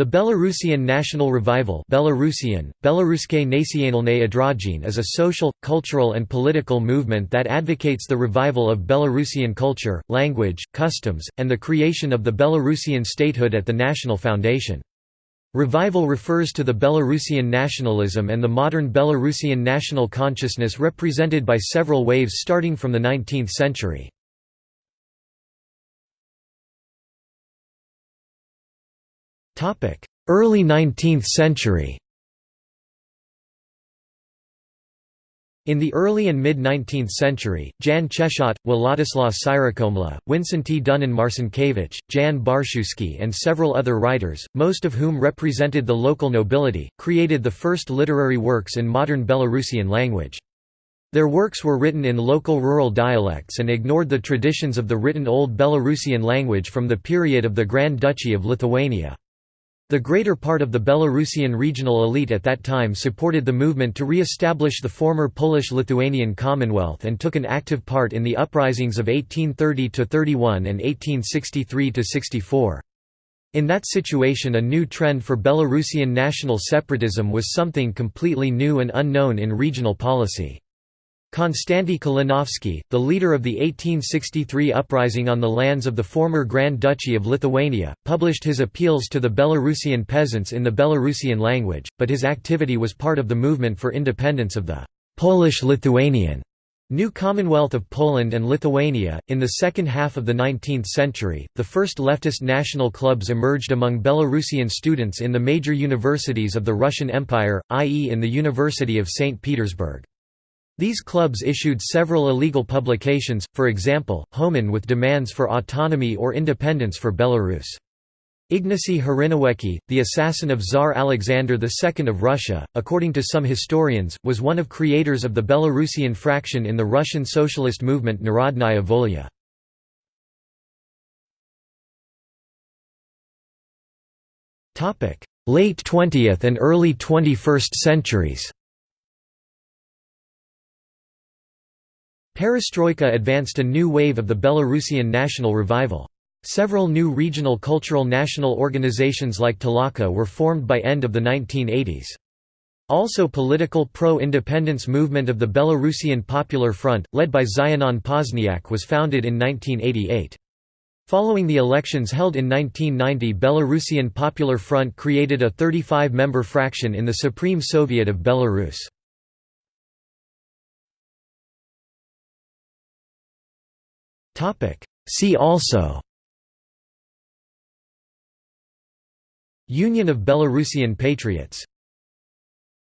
The Belarusian National Revival Belarusian, Belaruske is a social, cultural and political movement that advocates the revival of Belarusian culture, language, customs, and the creation of the Belarusian statehood at the National Foundation. Revival refers to the Belarusian nationalism and the modern Belarusian national consciousness represented by several waves starting from the 19th century. Early 19th century In the early and mid-19th century, Jan Czechot, Władysław Syrokomla, Wincenty Dunin Marcinkiewicz, Jan Barszczewski and several other writers, most of whom represented the local nobility, created the first literary works in modern Belarusian language. Their works were written in local rural dialects and ignored the traditions of the written Old Belarusian language from the period of the Grand Duchy of Lithuania. The greater part of the Belarusian regional elite at that time supported the movement to re-establish the former Polish-Lithuanian Commonwealth and took an active part in the uprisings of 1830–31 and 1863–64. In that situation a new trend for Belarusian national separatism was something completely new and unknown in regional policy. Konstanty Kalinowski, the leader of the 1863 uprising on the lands of the former Grand Duchy of Lithuania, published his appeals to the Belarusian peasants in the Belarusian language, but his activity was part of the movement for independence of the Polish-Lithuanian New Commonwealth of Poland and Lithuania. In the second half of the 19th century, the first leftist national clubs emerged among Belarusian students in the major universities of the Russian Empire, i.e., in the University of St. Petersburg. These clubs issued several illegal publications, for example, Homin with demands for autonomy or independence for Belarus. Ignacy Hryniewiecki, the assassin of Tsar Alexander II of Russia, according to some historians, was one of creators of the Belarusian fraction in the Russian socialist movement Narodnaya Volya. Late 20th and early 21st centuries Perestroika advanced a new wave of the Belarusian national revival. Several new regional cultural national organizations like Talaka were formed by end of the 1980s. Also political pro-independence movement of the Belarusian Popular Front, led by Zianon Pazniak was founded in 1988. Following the elections held in 1990 Belarusian Popular Front created a 35-member fraction in the Supreme Soviet of Belarus. See also. Union of Belarusian Patriots